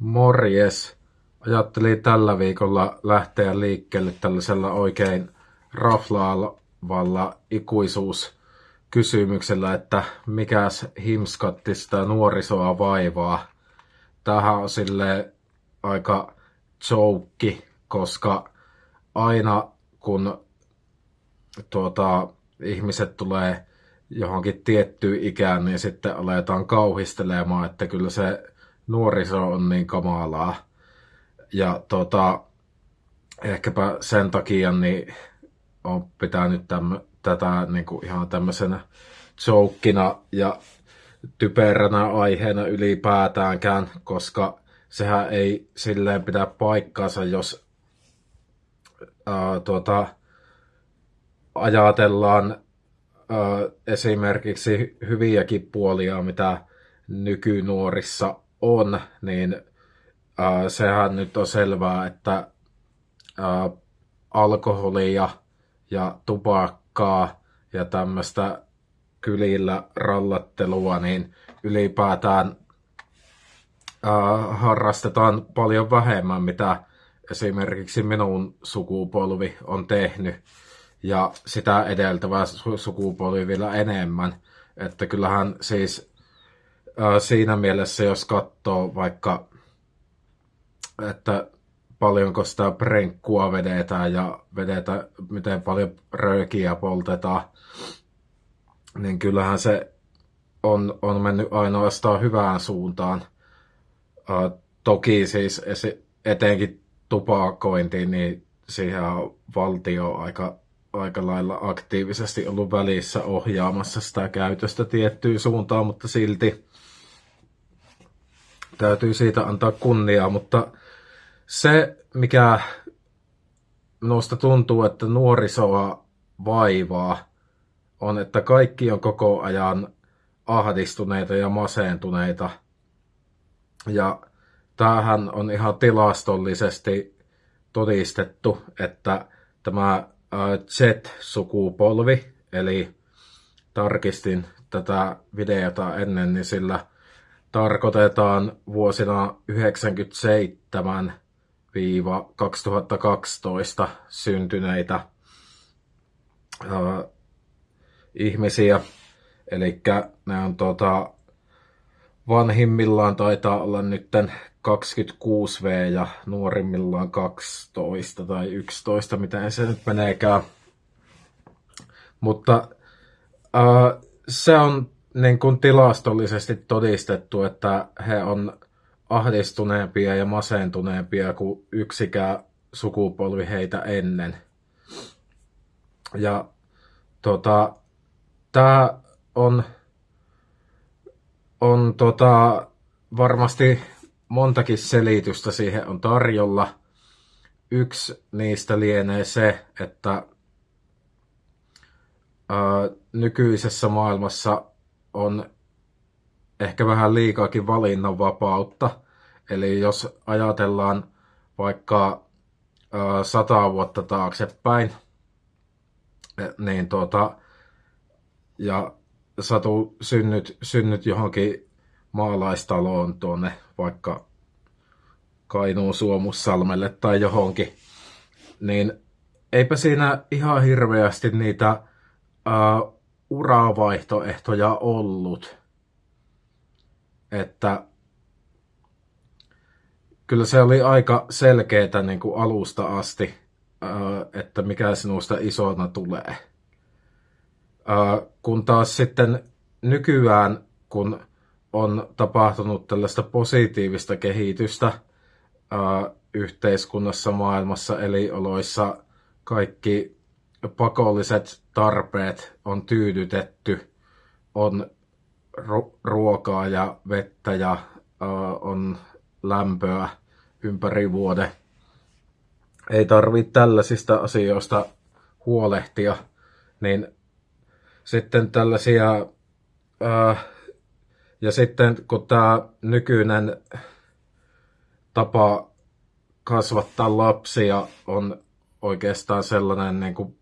Morjes. Ajattelin tällä viikolla lähteä liikkeelle tällaisella oikein raflaavalla ikuisuuskysymyksellä, että mikäs himskatti sitä nuorisoa vaivaa. Tähän on sille aika joukki, koska aina kun tuota, ihmiset tulee johonkin tiettyyn ikään, niin sitten aletaan kauhistelemaan, että kyllä se nuoriso on niin kamalaa. Ja tota, ehkäpä sen takia niin on pitänyt tämmö, tätä niin kuin ihan tämmöisenä joukkina ja typeränä aiheena ylipäätäänkään, koska sehän ei silleen pidä paikkaansa, jos ää, tuota, ajatellaan ää, esimerkiksi hyviäkin puolia, mitä nykynuorissa on, niin äh, sehän nyt on selvää, että äh, alkoholia ja tupakkaa ja tämmöistä kylillä rallattelua, niin ylipäätään äh, harrastetaan paljon vähemmän, mitä esimerkiksi minun sukupolvi on tehnyt ja sitä edeltävä sukupolvi vielä enemmän. Että kyllähän siis siinä mielessä, jos katsoo vaikka, että paljonko sitä prenkkua vedetään ja vedetään, miten paljon röökiä poltetaan, niin kyllähän se on, on mennyt ainoastaan hyvään suuntaan. Uh, toki siis etenkin tupakointiin, niin siihen on valtio aika, aika lailla aktiivisesti ollut välissä ohjaamassa sitä käytöstä tiettyyn suuntaan, mutta silti täytyy siitä antaa kunniaa, mutta se, mikä minusta tuntuu, että nuorisoa vaivaa, on, että kaikki on koko ajan ahdistuneita ja masentuneita. Ja tämähän on ihan tilastollisesti todistettu, että tämä Z-sukupolvi, eli tarkistin tätä videota ennen, niin sillä tarkoitetaan vuosina 1997-2012 syntyneitä uh, ihmisiä. Eli ne on tota, vanhimmillaan taitaa olla nytten 26V ja nuorimmillaan 12 tai 11, miten se nyt meneekään. Mutta uh, se on niin kuin tilastollisesti todistettu, että he on ahdistuneempia ja masentuneempia kuin yksikään sukupolvi heitä ennen. Ja tota, tämä on, on tota, varmasti montakin selitystä siihen on tarjolla. Yksi niistä lienee se, että ää, nykyisessä maailmassa on ehkä vähän liikaakin valinnanvapautta. Eli jos ajatellaan vaikka sata vuotta taaksepäin, e, niin tuota, ja Satu synnyt, synnyt johonkin maalaistaloon tuonne vaikka Kainuun Suomussalmelle tai johonkin, niin eipä siinä ihan hirveästi niitä ää, uravaihtoehtoja ollut. Että kyllä se oli aika selkeää niin kuin alusta asti, että mikä sinusta isona tulee. Kun taas sitten nykyään, kun on tapahtunut tällaista positiivista kehitystä yhteiskunnassa, maailmassa, elioloissa, kaikki pakolliset tarpeet on tyydytetty, on ruokaa ja vettä ja on lämpöä ympäri vuode. Ei tarvitse tällaisista asioista huolehtia, niin sitten tällaisia, ja sitten kun tämä nykyinen tapa kasvattaa lapsia on oikeastaan sellainen niin kuin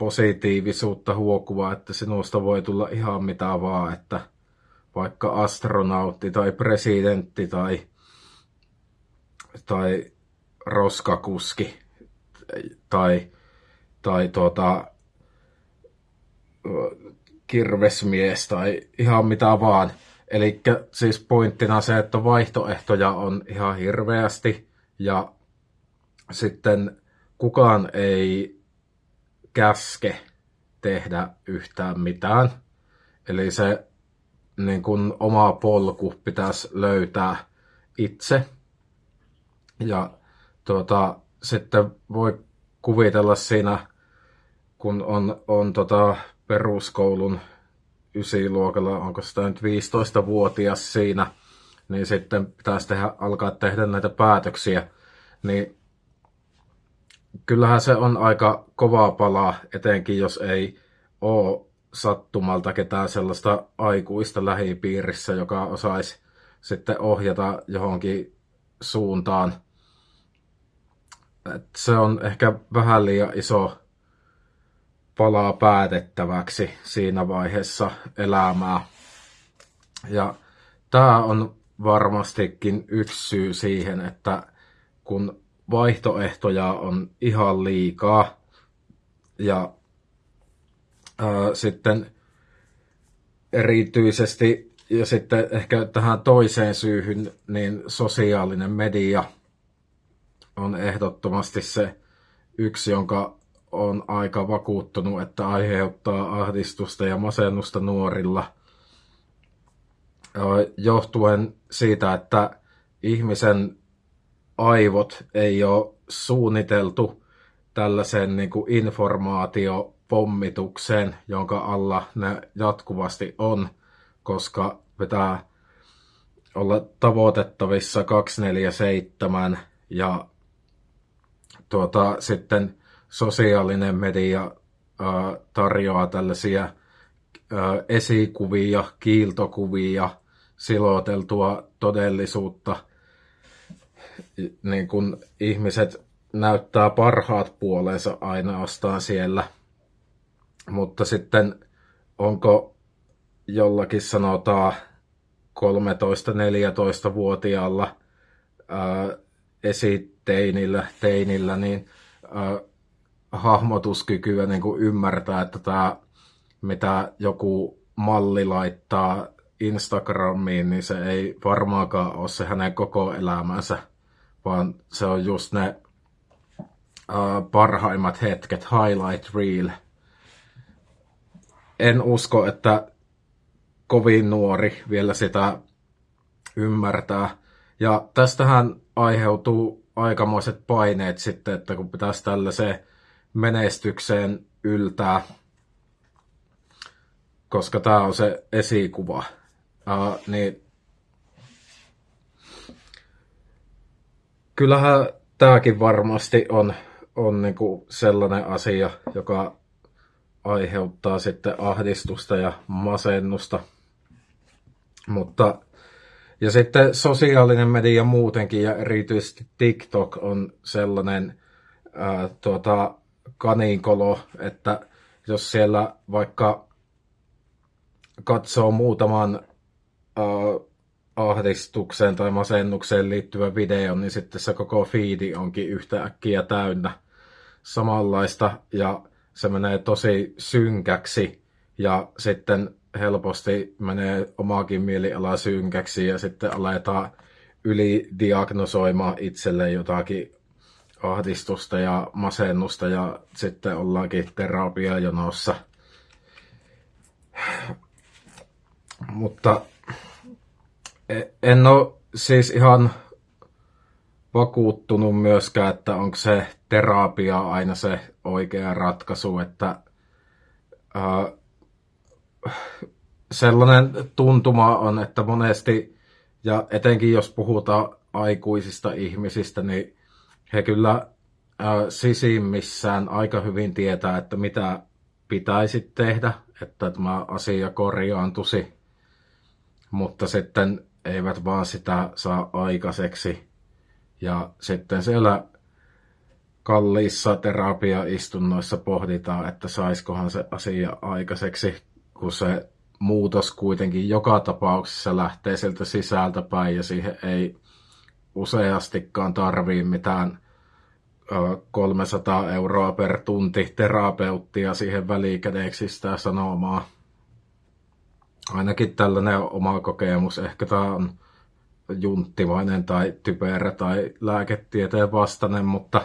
positiivisuutta huokuva, että sinusta voi tulla ihan mitä vaan, että vaikka astronautti tai presidentti tai tai roskakuski tai, tai tuota, kirvesmies tai ihan mitä vaan. Eli siis pointtina se, että vaihtoehtoja on ihan hirveästi ja sitten kukaan ei käske tehdä yhtään mitään. Eli se niin kun oma polku pitäisi löytää itse. Ja tuota, sitten voi kuvitella siinä, kun on, on tota peruskoulun ysiluokalla, onko sitä nyt 15-vuotias siinä, niin sitten pitäisi tehdä, alkaa tehdä näitä päätöksiä, niin kyllähän se on aika kovaa palaa, etenkin jos ei ole sattumalta ketään sellaista aikuista lähipiirissä, joka osaisi sitten ohjata johonkin suuntaan. Et se on ehkä vähän liian iso palaa päätettäväksi siinä vaiheessa elämää. Ja tämä on varmastikin yksi syy siihen, että kun vaihtoehtoja on ihan liikaa. Ja ää, sitten erityisesti ja sitten ehkä tähän toiseen syyhyn, niin sosiaalinen media on ehdottomasti se yksi, jonka on aika vakuuttunut, että aiheuttaa ahdistusta ja masennusta nuorilla. Johtuen siitä, että ihmisen aivot ei ole suunniteltu tällaisen niin kuin informaatiopommitukseen, jonka alla ne jatkuvasti on, koska pitää olla tavoitettavissa 247 ja tuota, sitten sosiaalinen media tarjoaa tällaisia esikuvia, kiiltokuvia, siloteltua todellisuutta, niin kun ihmiset näyttää parhaat puolensa ainoastaan siellä. Mutta sitten onko jollakin sanotaan 13-14-vuotiaalla esiteinillä, teinillä, niin ää, hahmotuskykyä niin kuin ymmärtää, että tämä, mitä joku malli laittaa Instagramiin, niin se ei varmaankaan ole se hänen koko elämänsä, vaan se on just ne uh, parhaimmat hetket, highlight reel. En usko, että kovin nuori vielä sitä ymmärtää. Ja tästähän aiheutuu aikamoiset paineet sitten, että kun pitäisi tällaiseen menestykseen yltää, koska tämä on se esikuva, uh, niin kyllähän tämäkin varmasti on, on niinku sellainen asia, joka aiheuttaa sitten ahdistusta ja masennusta. Mutta ja sitten sosiaalinen media muutenkin ja erityisesti TikTok on sellainen ää, tuota, kaninkolo, että jos siellä vaikka katsoo muutaman ää, ahdistukseen tai masennukseen liittyvä video, niin sitten se koko fiidi onkin yhtäkkiä täynnä samanlaista ja se menee tosi synkäksi ja sitten helposti menee omaakin mieliala synkäksi ja sitten aletaan ylidiagnosoimaan itselle jotakin ahdistusta ja masennusta ja sitten ollaankin terapiajonossa. Mutta en ole siis ihan vakuuttunut myöskään, että onko se terapia aina se oikea ratkaisu, että ää, sellainen tuntuma on, että monesti, ja etenkin jos puhutaan aikuisista ihmisistä, niin he kyllä äh, sisimmissään aika hyvin tietää, että mitä pitäisi tehdä, että tämä asia korjaantusi, mutta sitten eivät vaan sitä saa aikaiseksi. Ja sitten siellä kalliissa terapiaistunnoissa pohditaan, että saiskohan se asia aikaiseksi, kun se muutos kuitenkin joka tapauksessa lähtee sieltä sisältä päin ja siihen ei useastikaan tarvii mitään 300 euroa per tunti terapeuttia siihen välikädeksi sitä sanomaa. Ainakin tällainen oma kokemus. Ehkä tämä on junttimainen tai typerä tai lääketieteen vastainen, mutta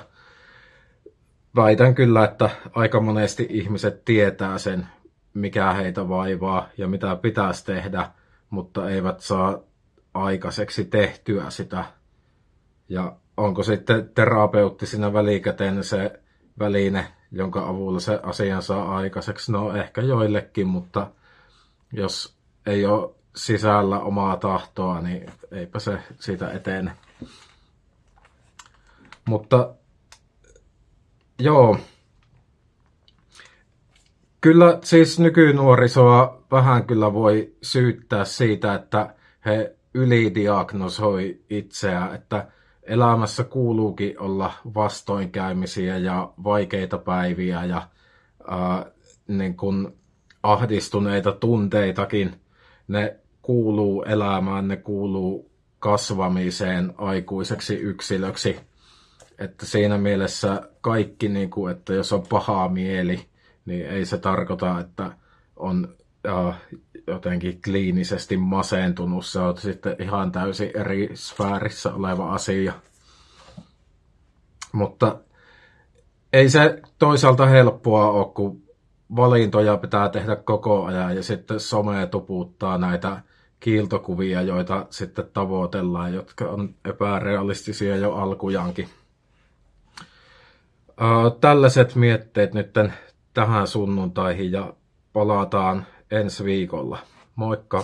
väitän kyllä, että aika monesti ihmiset tietää sen, mikä heitä vaivaa ja mitä pitäisi tehdä, mutta eivät saa aikaiseksi tehtyä sitä. Ja onko sitten terapeutti siinä välikäteen se väline, jonka avulla se asian saa aikaiseksi? No ehkä joillekin, mutta jos ei ole sisällä omaa tahtoa, niin eipä se siitä etene. Mutta joo, kyllä siis nykynuorisoa vähän kyllä voi syyttää siitä, että he ylidiagnosoi itseä, että elämässä kuuluukin olla vastoinkäymisiä ja vaikeita päiviä ja ää, niin kuin ahdistuneita tunteitakin. Ne kuuluu elämään, ne kuuluu kasvamiseen aikuiseksi yksilöksi. Että siinä mielessä kaikki, niin kuin, että jos on paha mieli, niin ei se tarkoita, että on äh, jotenkin kliinisesti masentunut. Se on sitten ihan täysin eri sfäärissä oleva asia. Mutta ei se toisaalta helppoa ole, kun valintoja pitää tehdä koko ajan ja sitten some tuputtaa näitä kiiltokuvia, joita sitten tavoitellaan, jotka on epärealistisia jo alkujankin. Tällaiset mietteet nyt tähän sunnuntaihin ja palataan ensi viikolla. Moikka!